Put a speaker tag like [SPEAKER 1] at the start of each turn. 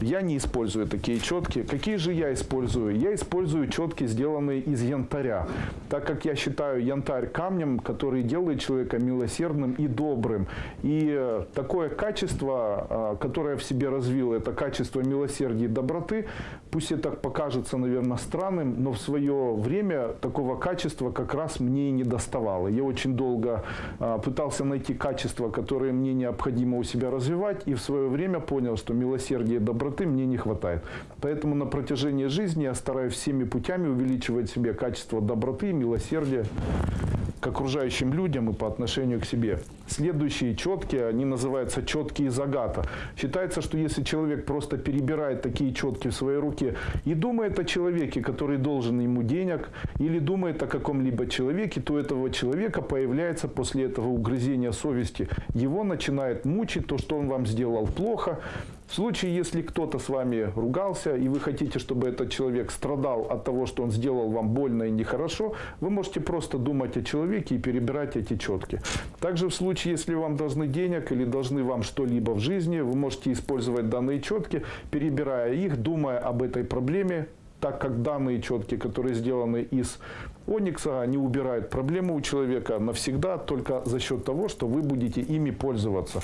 [SPEAKER 1] Я не использую такие четки. Какие же я использую? Я использую четки, сделанные из янтаря. Так как я считаю янтарь камнем, который делает человека милосердным и добрым. И э, такое качество, э, которое в себе развил, это качество милосердия и доброты, пусть это покажется, наверное, странным, но в свое время такого качества как раз мне и не доставало. Я очень долго э, пытался найти качества, которые мне необходимо у себя развивать, и в свое время понял, что милосердие и доброты мне не хватает. Поэтому на протяжении жизни я стараюсь всеми путями увеличивать себе качество доброты, милосердия к окружающим людям и по отношению к себе. Следующие четкие, они называются четкие из агата. Считается, что если человек просто перебирает такие четки в своей руке и думает о человеке, который должен ему денег, или думает о каком-либо человеке, то этого человека появляется после этого угрызения совести. Его начинает мучить то, что он вам сделал плохо, в случае, если кто-то с вами ругался, и вы хотите, чтобы этот человек страдал от того, что он сделал вам больно и нехорошо, вы можете просто думать о человеке и перебирать эти четки. Также в случае, если вам должны денег или должны вам что-либо в жизни, вы можете использовать данные четки, перебирая их, думая об этой проблеме, так как данные четки, которые сделаны из оникса, они убирают проблему у человека навсегда только за счет того, что вы будете ими пользоваться.